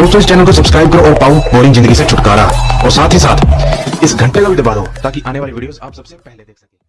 दोस्तों, इस चैनल को सब्सक्राइब करो और पाओ बोरिंग ज़िंदगी से छुटकारा। और साथ ही साथ, इस घंटे का भी दबा दो ताकि आने वाली वीडियोस आप सबसे पहले देख सकें।